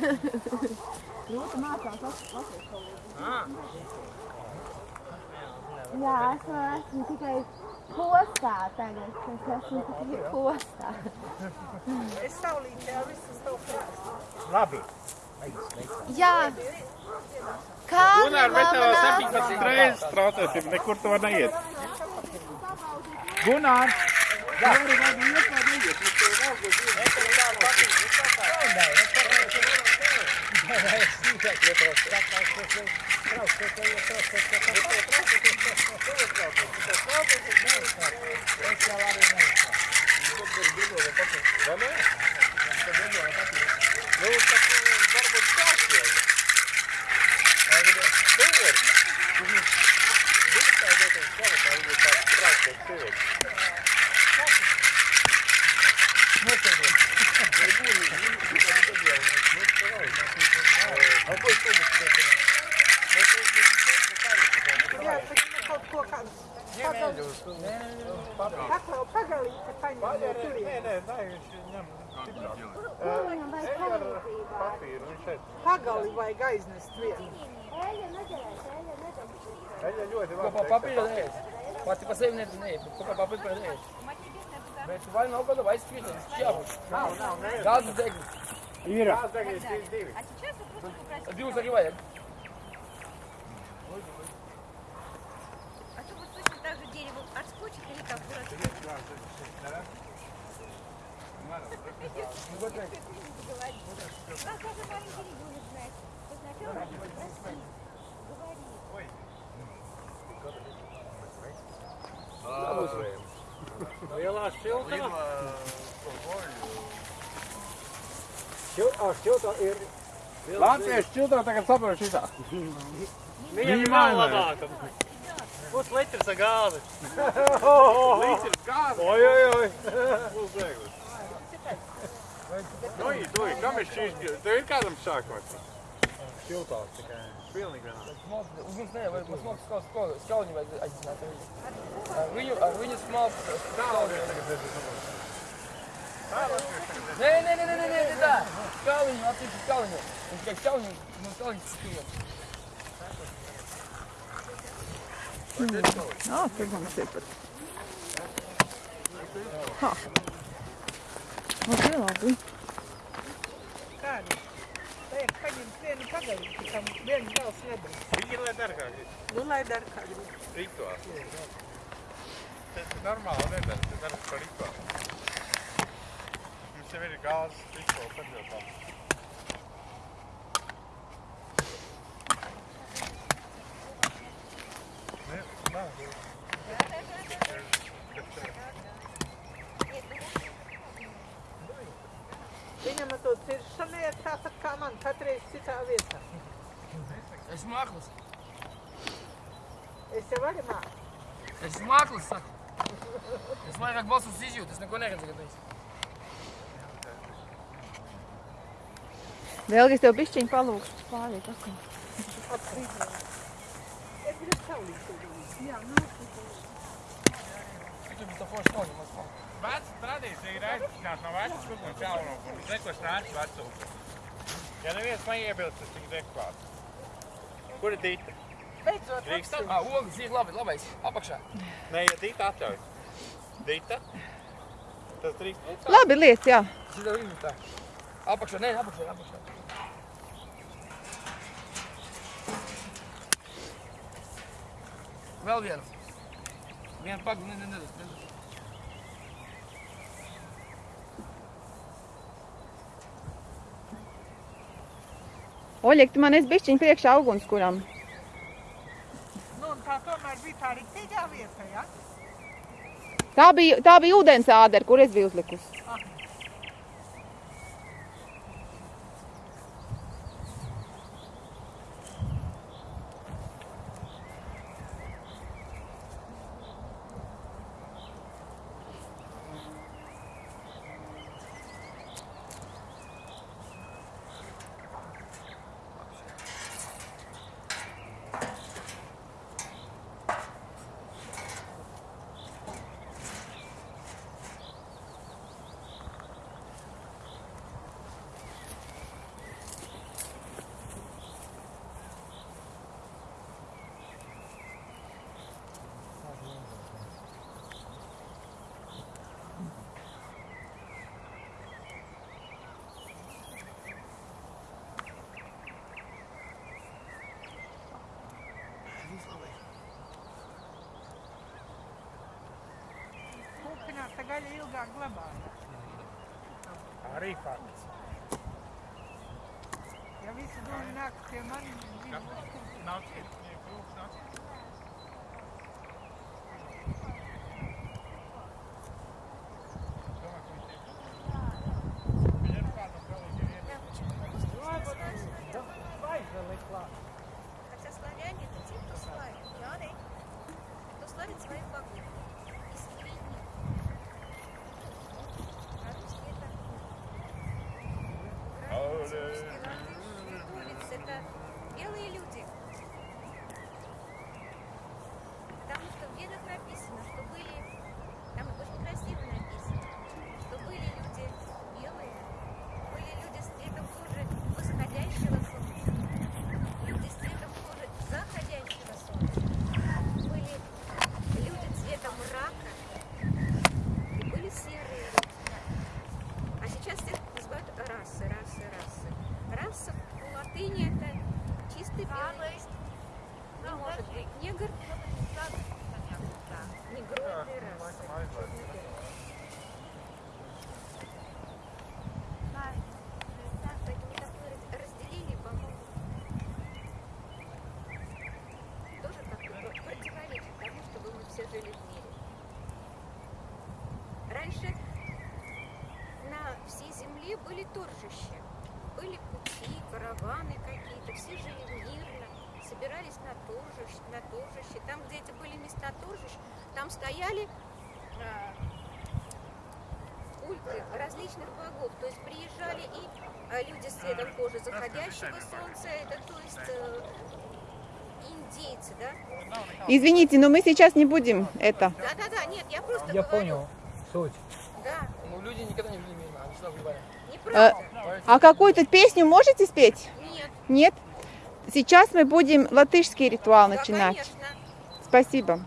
Rūta mācās latviešu valodu. Ah. Jā, es esmu tikai postā tagad. Es esmu tikai postā. Es saulītē jau visus tev prāstu. Labi. Jā. Kā Gunār, bet tev 17 reizes traucēsim, nekur tu var neiet. Gunār! Jā, arī vajag iet vai neiet, mums tev vēl būs Jā, paņem kaut ko kādu. Kaklau pagalīti paņem no turien. Nē, nē, nē, viņš ņem viņam vajag palīdzību? Pagali vajag aiznest vienu. Eļa nedarēs, eļa nedarēs. Viņa ļoti labi. papīru neēst. Pati pa sevi neēst, neēst, bet ko pa papīru neēst. Bet vai nav kaut kā vai skriet, tas jābūt. Nav, nav, nē. Gāzes deglis. Ir. Tās tagad ir divi. Divas arī vajag. А Artkuç kalika burası. Вот так. Как даже маленький ребенок знает. Сначала надо спросить. Говори. Ой. Была ссылка. А что-то... Латвия что-то так собрал часа. Būs litrs ar gāzi. Līdz kāda. Oi, oi, oi. Būs bēglis. Nu, tu, kam ir šīs? Tev ir kādam sākums? Šiltās tikai. Pilnīgi vienā. Uguns nē, vai mums smalks skau- skau- skauni vajag aicināt. Ar viņu, ar viņu smalks skauni. Nē, nē, nē, nē, nē, nē, tā. Skauliņu, attīstīt skauliņu. Un tikai skauliņu, no skauliņu skriet. Ā, tur mums ir pat. Ha. Ok, labi. Kādi? Vajag paņemt vienu pagalīti, kam vienu gals nedara. Viņi lai dargāki. Nu, lai dara kā grib. Rituāls. Tas ir normāli nedara, tas dara par rituālu. Mums jau ir gāzes rituāls atļautā. Ne, nav. Viņam ar to ir tāpat kā man, katreiz citā vietā. Esmu māklis. Es jau arī māku. Esmu māklis, saku. Es vairāk balsus izjūtu, es neko neredzu gadījis. Vēl es tev bišķiņu palūkšu pāriet atkal. Atkrīt. Es gribu saulīt. Jā, Tu biji to forši skauni, maz skauni. Veca tradīcija ir aicināt no vecas kukuļas jauno. Zekos nāc vecūku. Ja neviens neiebilst, tas tik dekvāt. Kur ir Dīta? Beidzot, Drīkstam? Ā, ogas ir labi, labais, apakšā. Nē, ja Dīta atļauj. Dīta? Tas drīkst. Labi, liec, jā. Ir tev izjūtā. Apakšā, nē, apakšā, apakšā. Vēl vienu. Vienu pagu, ne, ne, ne, ne. Oļek, tu man esi bišķiņu priekšā ugunskuram. Nu, un tā tomēr bija tā rītīgā vieta, ja? Tā bija, tā bija ūdens ādera, kur es biju uzlikusi. Gaļa ilgāk glabājas. Arī fakts. Ja visi dūmi nāk pie manis, Nav cits, viņai krūks nav no, no. Земле были торжища, были пути, караваны какие-то, все жили мирно, собирались на торжище, на торжище. Там, где это были места торжищ, там стояли а, культы различных богов. То есть приезжали и а, люди с цветом кожи заходящего солнца, это то есть э, индейцы, да? Извините, но мы сейчас не будем это. Да-да-да, нет, я просто Я говорю. понял суть. Да, Ну, люди никогда не были мимо, они всегда воевали. Неправда. А какую-то песню можете спеть? Нет, Нет? Сейчас мы будем латышский ритуал да, начинать. конечно. Спасибо.